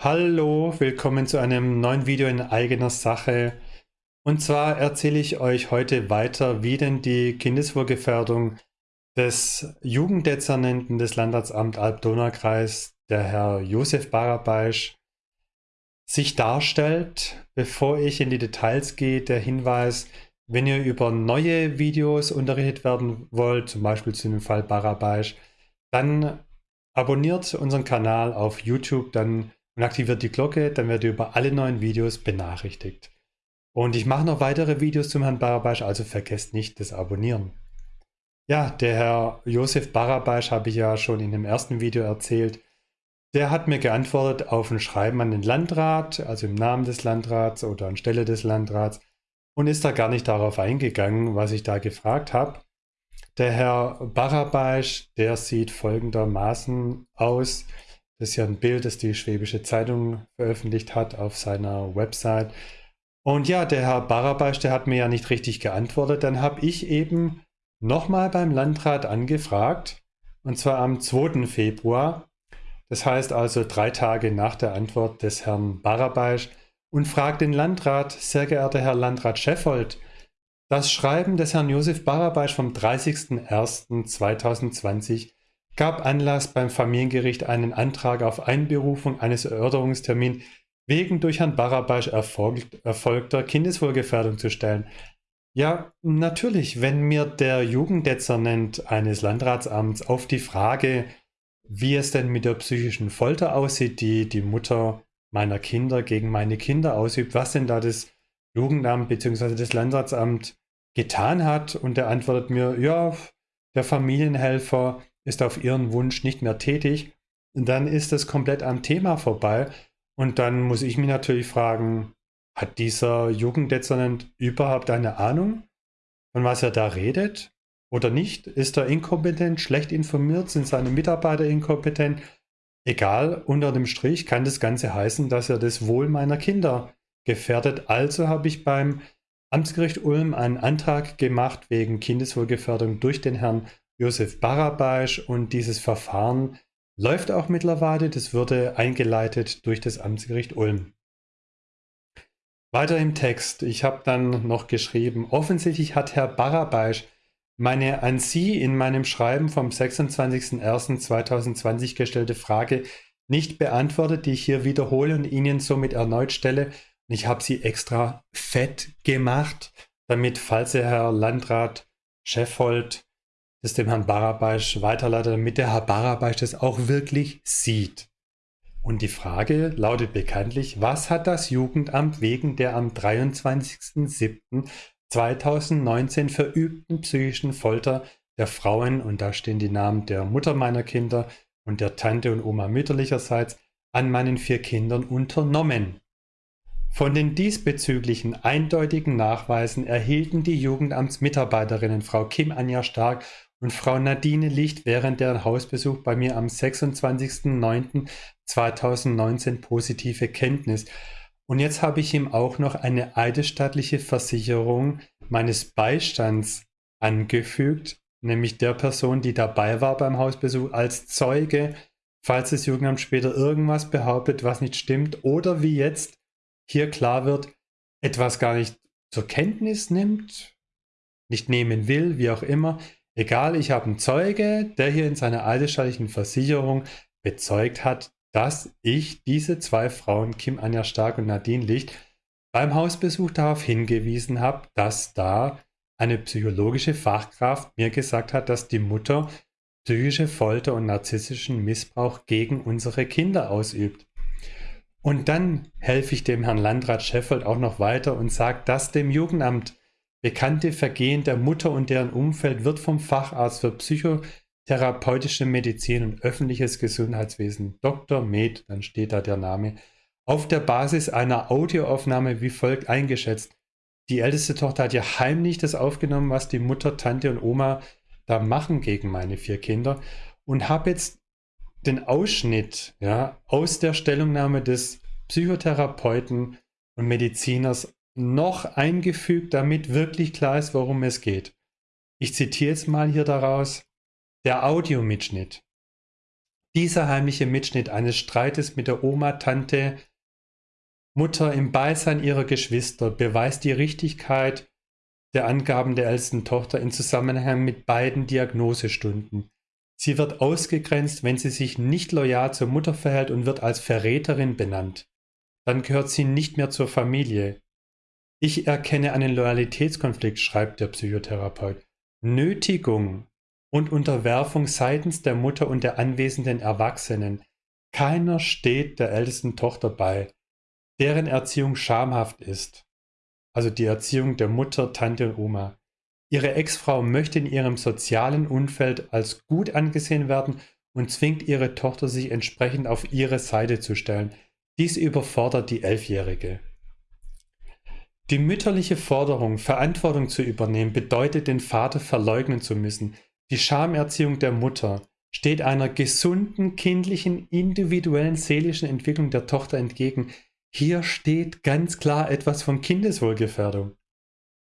Hallo, willkommen zu einem neuen Video in eigener Sache. Und zwar erzähle ich euch heute weiter, wie denn die Kindeswohlgefährdung des Jugenddezernenten des Landratsamt Alb-Donau-Kreis, der Herr Josef Barabeisch, sich darstellt. Bevor ich in die Details gehe, der Hinweis, wenn ihr über neue Videos unterrichtet werden wollt, zum Beispiel zu dem Fall Barabeisch, dann abonniert unseren Kanal auf YouTube, dann und aktiviert die Glocke, dann werdet ihr über alle neuen Videos benachrichtigt. Und ich mache noch weitere Videos zum Herrn Barabasch, also vergesst nicht das Abonnieren. Ja, der Herr Josef Barabasch habe ich ja schon in dem ersten Video erzählt. Der hat mir geantwortet auf ein Schreiben an den Landrat, also im Namen des Landrats oder anstelle des Landrats und ist da gar nicht darauf eingegangen, was ich da gefragt habe. Der Herr Barabasch, der sieht folgendermaßen aus. Das ist ja ein Bild, das die Schwäbische Zeitung veröffentlicht hat auf seiner Website. Und ja, der Herr Barabasch, der hat mir ja nicht richtig geantwortet. Dann habe ich eben nochmal beim Landrat angefragt, und zwar am 2. Februar. Das heißt also drei Tage nach der Antwort des Herrn Barabasch und fragt den Landrat, sehr geehrter Herr Landrat Scheffold, das Schreiben des Herrn Josef Barabasch vom 30.01.2020 gab Anlass beim Familiengericht einen Antrag auf Einberufung eines Erörterungstermins wegen durch Herrn Barabasch erfolgt, erfolgter Kindeswohlgefährdung zu stellen. Ja, natürlich, wenn mir der Jugenddezernent eines Landratsamts auf die Frage, wie es denn mit der psychischen Folter aussieht, die die Mutter meiner Kinder gegen meine Kinder ausübt, was denn da das Jugendamt bzw. das Landratsamt getan hat und er antwortet mir, ja, der Familienhelfer ist auf ihren Wunsch nicht mehr tätig, dann ist es komplett am Thema vorbei. Und dann muss ich mich natürlich fragen, hat dieser Jugenddezernent überhaupt eine Ahnung, von was er da redet? Oder nicht? Ist er inkompetent, schlecht informiert? Sind seine Mitarbeiter inkompetent? Egal, unter dem Strich kann das Ganze heißen, dass er das Wohl meiner Kinder gefährdet. Also habe ich beim Amtsgericht Ulm einen Antrag gemacht wegen Kindeswohlgefährdung durch den Herrn Josef Barabasch und dieses Verfahren läuft auch mittlerweile. Das wurde eingeleitet durch das Amtsgericht Ulm. Weiter im Text. Ich habe dann noch geschrieben, offensichtlich hat Herr Barabasch meine an Sie in meinem Schreiben vom 26.01.2020 gestellte Frage nicht beantwortet, die ich hier wiederhole und Ihnen somit erneut stelle. Und ich habe sie extra fett gemacht, damit, falls der Herr Landrat Scheffold das dem Herrn Barabasch weiterleitet, damit der Herr Barabasch das auch wirklich sieht. Und die Frage lautet bekanntlich, was hat das Jugendamt wegen der am 23.07.2019 verübten psychischen Folter der Frauen, und da stehen die Namen der Mutter meiner Kinder und der Tante und Oma mütterlicherseits, an meinen vier Kindern unternommen? Von den diesbezüglichen eindeutigen Nachweisen erhielten die Jugendamtsmitarbeiterinnen Frau Kim Anja Stark und Frau Nadine Licht während deren Hausbesuch bei mir am 26.09.2019 positive Kenntnis. Und jetzt habe ich ihm auch noch eine eidesstattliche Versicherung meines Beistands angefügt, nämlich der Person, die dabei war beim Hausbesuch als Zeuge, falls das Jugendamt später irgendwas behauptet, was nicht stimmt oder wie jetzt hier klar wird, etwas gar nicht zur Kenntnis nimmt, nicht nehmen will, wie auch immer, Egal, ich habe einen Zeuge, der hier in seiner eidesstattlichen Versicherung bezeugt hat, dass ich diese zwei Frauen, Kim Anja Stark und Nadine Licht, beim Hausbesuch darauf hingewiesen habe, dass da eine psychologische Fachkraft mir gesagt hat, dass die Mutter psychische Folter und narzisstischen Missbrauch gegen unsere Kinder ausübt. Und dann helfe ich dem Herrn Landrat Scheffold auch noch weiter und sage, dass dem Jugendamt Bekannte Vergehen der Mutter und deren Umfeld wird vom Facharzt für psychotherapeutische Medizin und öffentliches Gesundheitswesen, Dr. Med, dann steht da der Name, auf der Basis einer Audioaufnahme wie folgt eingeschätzt. Die älteste Tochter hat ja heimlich das aufgenommen, was die Mutter, Tante und Oma da machen gegen meine vier Kinder und habe jetzt den Ausschnitt ja, aus der Stellungnahme des Psychotherapeuten und Mediziners noch eingefügt, damit wirklich klar ist, worum es geht. Ich zitiere jetzt mal hier daraus. Der Audiomitschnitt. Dieser heimliche Mitschnitt eines Streites mit der Oma, Tante, Mutter im Beisein ihrer Geschwister beweist die Richtigkeit der Angaben der ältesten Tochter in Zusammenhang mit beiden Diagnosestunden. Sie wird ausgegrenzt, wenn sie sich nicht loyal zur Mutter verhält und wird als Verräterin benannt. Dann gehört sie nicht mehr zur Familie. Ich erkenne einen Loyalitätskonflikt, schreibt der Psychotherapeut. Nötigung und Unterwerfung seitens der Mutter und der anwesenden Erwachsenen. Keiner steht der ältesten Tochter bei, deren Erziehung schamhaft ist. Also die Erziehung der Mutter, Tante und Oma. Ihre Ex-Frau möchte in ihrem sozialen Umfeld als gut angesehen werden und zwingt ihre Tochter, sich entsprechend auf ihre Seite zu stellen. Dies überfordert die Elfjährige. Die mütterliche Forderung, Verantwortung zu übernehmen, bedeutet, den Vater verleugnen zu müssen. Die Schamerziehung der Mutter steht einer gesunden, kindlichen, individuellen, seelischen Entwicklung der Tochter entgegen. Hier steht ganz klar etwas von Kindeswohlgefährdung.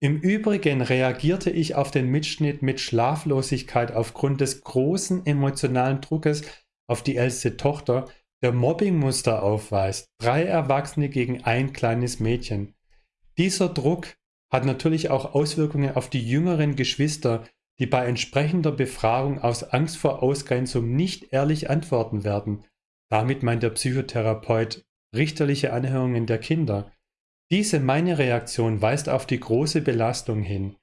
Im Übrigen reagierte ich auf den Mitschnitt mit Schlaflosigkeit aufgrund des großen emotionalen Druckes auf die älteste Tochter, der Mobbingmuster aufweist. Drei Erwachsene gegen ein kleines Mädchen. Dieser Druck hat natürlich auch Auswirkungen auf die jüngeren Geschwister, die bei entsprechender Befragung aus Angst vor Ausgrenzung nicht ehrlich antworten werden. Damit meint der Psychotherapeut richterliche Anhörungen der Kinder. Diese meine Reaktion weist auf die große Belastung hin,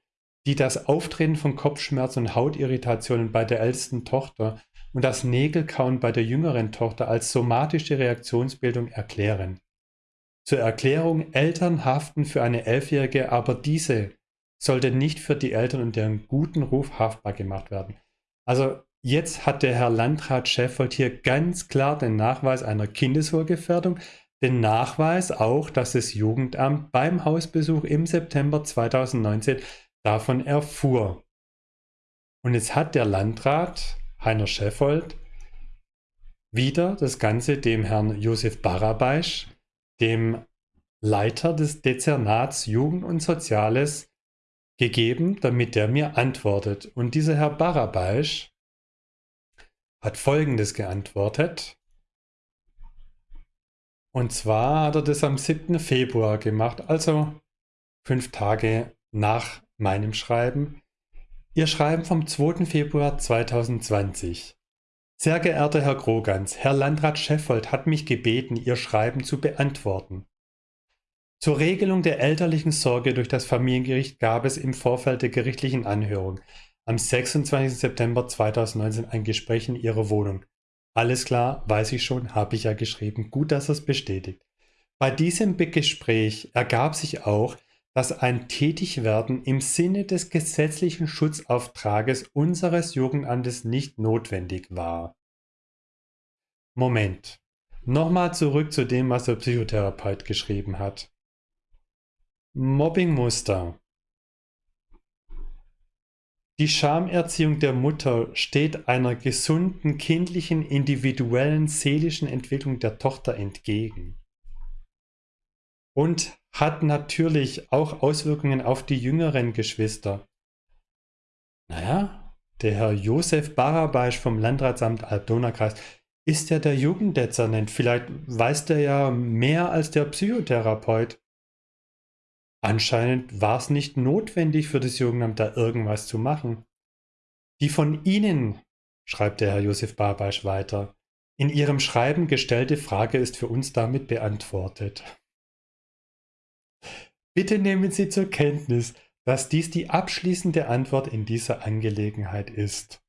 die das Auftreten von Kopfschmerzen und Hautirritationen bei der ältesten Tochter und das Nägelkauen bei der jüngeren Tochter als somatische Reaktionsbildung erklären. Zur Erklärung, Eltern haften für eine Elfjährige, aber diese sollte nicht für die Eltern und deren guten Ruf haftbar gemacht werden. Also jetzt hat der Herr Landrat Scheffold hier ganz klar den Nachweis einer Kindeswohlgefährdung, den Nachweis auch, dass das Jugendamt beim Hausbesuch im September 2019 davon erfuhr. Und jetzt hat der Landrat Heiner Scheffold wieder das Ganze dem Herrn Josef Barabeisch dem Leiter des Dezernats Jugend und Soziales gegeben, damit der mir antwortet. Und dieser Herr Barabaisch hat Folgendes geantwortet. Und zwar hat er das am 7. Februar gemacht, also fünf Tage nach meinem Schreiben. Ihr Schreiben vom 2. Februar 2020. Sehr geehrter Herr Grogans, Herr Landrat Scheffold hat mich gebeten, Ihr Schreiben zu beantworten. Zur Regelung der elterlichen Sorge durch das Familiengericht gab es im Vorfeld der gerichtlichen Anhörung am 26. September 2019 ein Gespräch in Ihrer Wohnung. Alles klar, weiß ich schon, habe ich ja geschrieben. Gut, dass es bestätigt. Bei diesem Gespräch ergab sich auch, dass ein Tätigwerden im Sinne des gesetzlichen Schutzauftrages unseres Jugendamtes nicht notwendig war. Moment. Nochmal zurück zu dem, was der Psychotherapeut geschrieben hat. Mobbingmuster. Die Schamerziehung der Mutter steht einer gesunden, kindlichen, individuellen, seelischen Entwicklung der Tochter entgegen. Und hat natürlich auch Auswirkungen auf die jüngeren Geschwister. Naja, der Herr Josef Barabaisch vom Landratsamt Alb-Donau-Kreis ist ja der Jugenddezernent. Vielleicht weiß der ja mehr als der Psychotherapeut. Anscheinend war es nicht notwendig für das Jugendamt da irgendwas zu machen. Die von Ihnen, schreibt der Herr Josef Barabaisch weiter, in Ihrem Schreiben gestellte Frage ist für uns damit beantwortet. Bitte nehmen Sie zur Kenntnis, dass dies die abschließende Antwort in dieser Angelegenheit ist.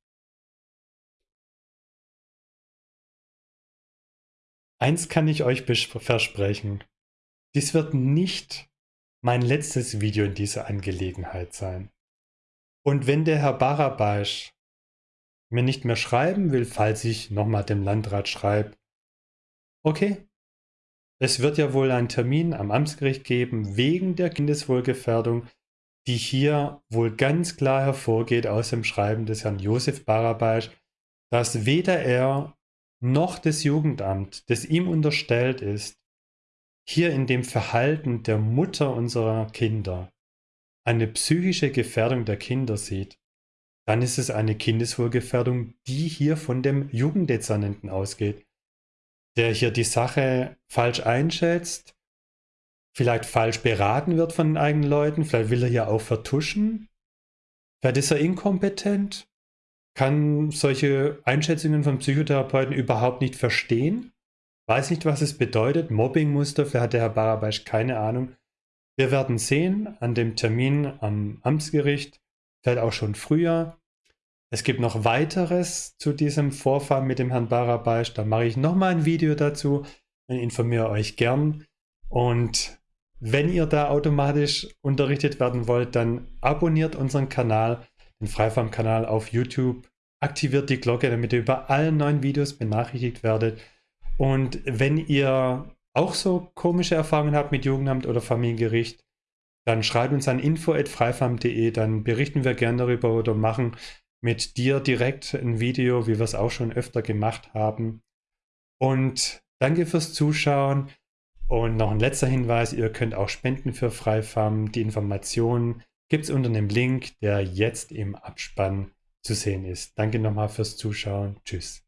Eins kann ich euch versprechen. Dies wird nicht mein letztes Video in dieser Angelegenheit sein. Und wenn der Herr Barabaisch mir nicht mehr schreiben will, falls ich nochmal dem Landrat schreibe, okay, es wird ja wohl einen Termin am Amtsgericht geben wegen der Kindeswohlgefährdung, die hier wohl ganz klar hervorgeht aus dem Schreiben des Herrn Josef Barabaisch, dass weder er noch das Jugendamt, das ihm unterstellt ist, hier in dem Verhalten der Mutter unserer Kinder eine psychische Gefährdung der Kinder sieht. dann ist es eine Kindeswohlgefährdung, die hier von dem Jugenddezernenten ausgeht, der hier die Sache falsch einschätzt, vielleicht falsch beraten wird von den eigenen Leuten, vielleicht will er hier auch vertuschen, vielleicht ist er inkompetent, kann solche Einschätzungen von Psychotherapeuten überhaupt nicht verstehen, weiß nicht, was es bedeutet, Mobbingmuster, vielleicht hat der Herr Barabasch keine Ahnung. Wir werden sehen an dem Termin am Amtsgericht, vielleicht auch schon früher. Es gibt noch weiteres zu diesem Vorfall mit dem Herrn Barabasch. Da mache ich nochmal ein Video dazu und informiere euch gern. Und wenn ihr da automatisch unterrichtet werden wollt, dann abonniert unseren Kanal, den Freifarm-Kanal auf YouTube, aktiviert die Glocke, damit ihr über alle neuen Videos benachrichtigt werdet. Und wenn ihr auch so komische Erfahrungen habt mit Jugendamt oder Familiengericht, dann schreibt uns an info.freifam.de, dann berichten wir gerne darüber oder machen mit dir direkt ein Video, wie wir es auch schon öfter gemacht haben. Und danke fürs Zuschauen. Und noch ein letzter Hinweis, ihr könnt auch spenden für Freifarm. Die Informationen gibt es unter dem Link, der jetzt im Abspann zu sehen ist. Danke nochmal fürs Zuschauen. Tschüss.